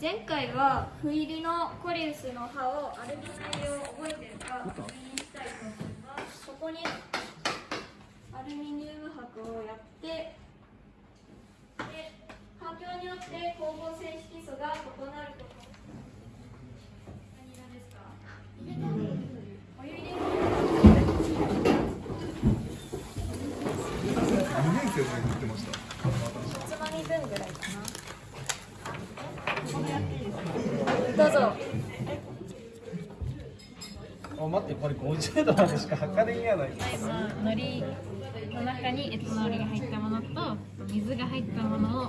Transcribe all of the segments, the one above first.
前回は斑入りのコリウスの葉をアルミ製を覚えてるか確認したいと思います。ここにアルミニウム箔をやってで環境によって光合成色素が異なること何色ですかお湯入れ2年生で言ってましたつまみ分ぐらいかな。どうぞ。あ待ってこれ50度までしか測れんやない。今海苔の中にエタノールが入ったものと水が入ったものを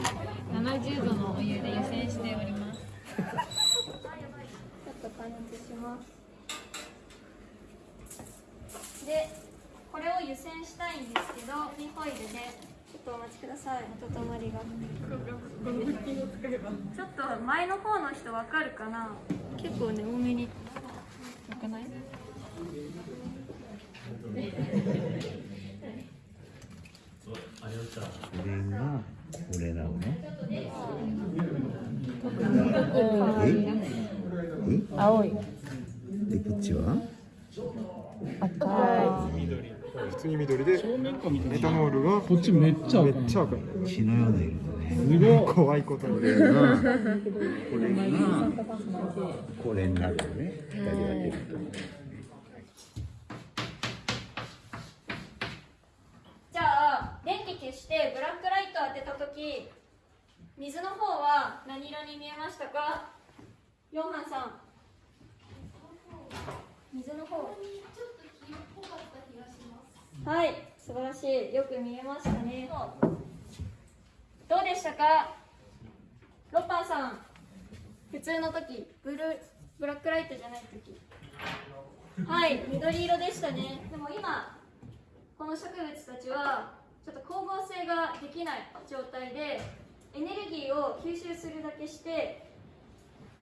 70度のお湯で湯煎しております。ちょっと加熱します。でこれを湯煎したいんですけどミホイルでっとお待ちください。温まりが。ちょっと前の方の人わかるかな？結構ね多めに。わかない？これがこれなのね。え？え？青い。でこっちは？赤普通に緑でエタノールがこっちめっちゃめっちゃ赤い。血のような色だね。すごい怖いことにこれがこれがこれになるよね。二人が出るじゃあ電気消してブラックライト当てた時水の方は何色に見えましたか？ヨンハンさん。水の方はい素晴らしい。よく見えましたね。どうでしたか？ロッパンさん普通の時ブルーブラックライトじゃない時。はい緑色でしたね。でも今この植物たちはちょっと光合成ができない状態でエネルギーを吸収するだけして